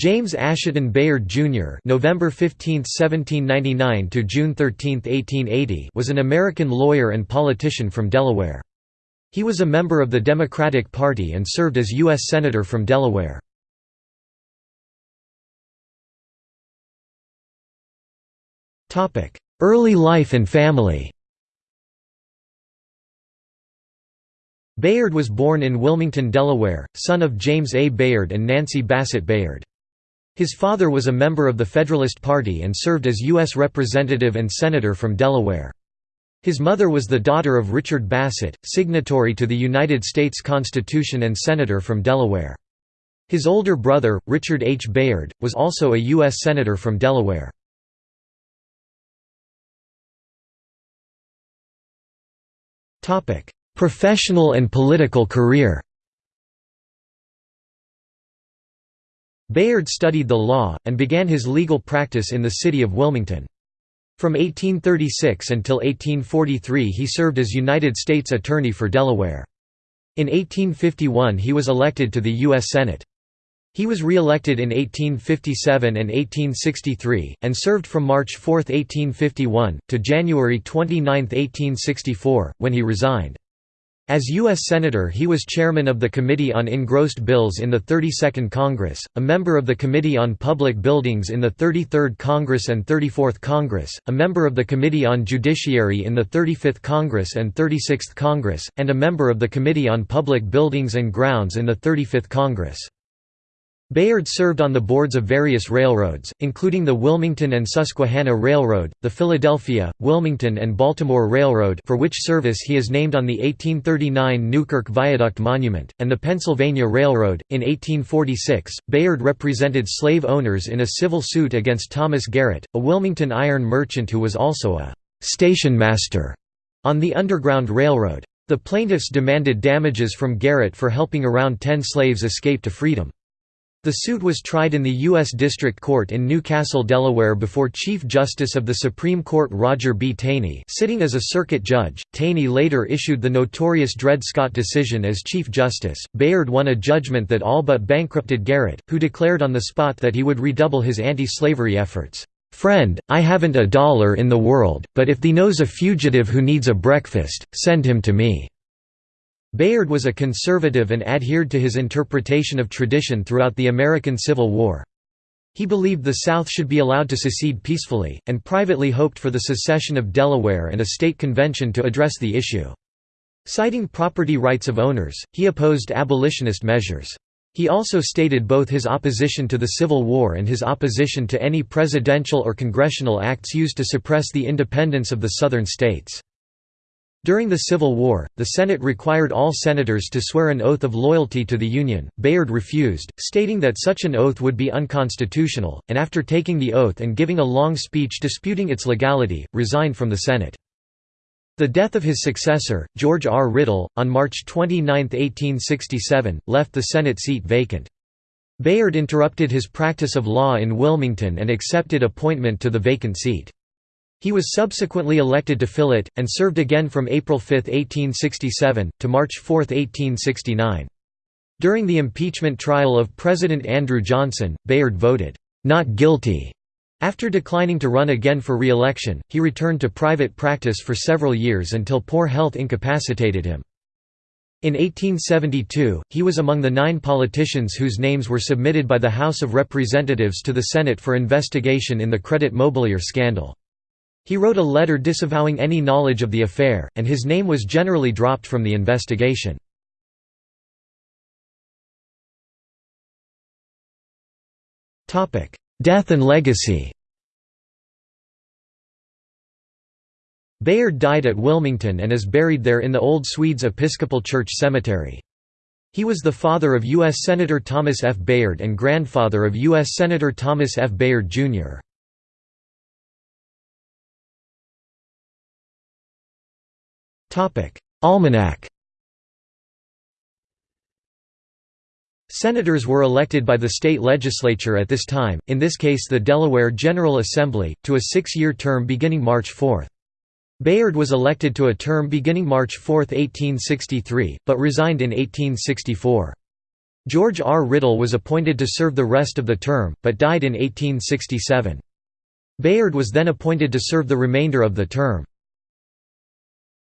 James Asheton Bayard Jr. (November 15, 1799 to June 13, 1880) was an American lawyer and politician from Delaware. He was a member of the Democratic Party and served as U.S. Senator from Delaware. Topic: Early life and family Bayard was born in Wilmington, Delaware, son of James A. Bayard and Nancy Bassett Bayard. His father was a member of the Federalist Party and served as U.S. Representative and Senator from Delaware. His mother was the daughter of Richard Bassett, signatory to the United States Constitution and Senator from Delaware. His older brother, Richard H. Bayard, was also a U.S. Senator from Delaware. Professional and political career Bayard studied the law, and began his legal practice in the city of Wilmington. From 1836 until 1843 he served as United States Attorney for Delaware. In 1851 he was elected to the U.S. Senate. He was re-elected in 1857 and 1863, and served from March 4, 1851, to January 29, 1864, when he resigned. As U.S. Senator he was chairman of the Committee on Engrossed Bills in the 32nd Congress, a member of the Committee on Public Buildings in the 33rd Congress and 34th Congress, a member of the Committee on Judiciary in the 35th Congress and 36th Congress, and a member of the Committee on Public Buildings and Grounds in the 35th Congress. Bayard served on the boards of various railroads, including the Wilmington and Susquehanna Railroad, the Philadelphia, Wilmington and Baltimore Railroad for which service he is named on the 1839 Newkirk Viaduct Monument, and the Pennsylvania Railroad. In 1846, Bayard represented slave owners in a civil suit against Thomas Garrett, a Wilmington iron merchant who was also a «station master» on the Underground Railroad. The plaintiffs demanded damages from Garrett for helping around ten slaves escape to freedom. The suit was tried in the U.S. District Court in New Castle, Delaware before Chief Justice of the Supreme Court Roger B. Taney sitting as a circuit judge. Taney later issued the notorious Dred Scott decision as Chief Justice. Bayard won a judgment that all but bankrupted Garrett, who declared on the spot that he would redouble his anti-slavery efforts. "'Friend, I haven't a dollar in the world, but if thee knows a fugitive who needs a breakfast, send him to me.' Bayard was a conservative and adhered to his interpretation of tradition throughout the American Civil War. He believed the South should be allowed to secede peacefully, and privately hoped for the secession of Delaware and a state convention to address the issue. Citing property rights of owners, he opposed abolitionist measures. He also stated both his opposition to the Civil War and his opposition to any presidential or congressional acts used to suppress the independence of the Southern states. During the Civil War, the Senate required all senators to swear an oath of loyalty to the Union. Bayard refused, stating that such an oath would be unconstitutional, and after taking the oath and giving a long speech disputing its legality, resigned from the Senate. The death of his successor, George R. Riddle, on March 29, 1867, left the Senate seat vacant. Bayard interrupted his practice of law in Wilmington and accepted appointment to the vacant seat. He was subsequently elected to fill it, and served again from April 5, 1867, to March 4, 1869. During the impeachment trial of President Andrew Johnson, Bayard voted, "'not guilty' After declining to run again for re-election, he returned to private practice for several years until poor health incapacitated him. In 1872, he was among the nine politicians whose names were submitted by the House of Representatives to the Senate for investigation in the credit mobilier scandal. He wrote a letter disavowing any knowledge of the affair, and his name was generally dropped from the investigation. Death and legacy Bayard died at Wilmington and is buried there in the Old Swedes Episcopal Church Cemetery. He was the father of U.S. Senator Thomas F. Bayard and grandfather of U.S. Senator Thomas F. Bayard, Jr. Almanac Senators were elected by the state legislature at this time, in this case the Delaware General Assembly, to a six-year term beginning March 4. Bayard was elected to a term beginning March 4, 1863, but resigned in 1864. George R. Riddle was appointed to serve the rest of the term, but died in 1867. Bayard was then appointed to serve the remainder of the term.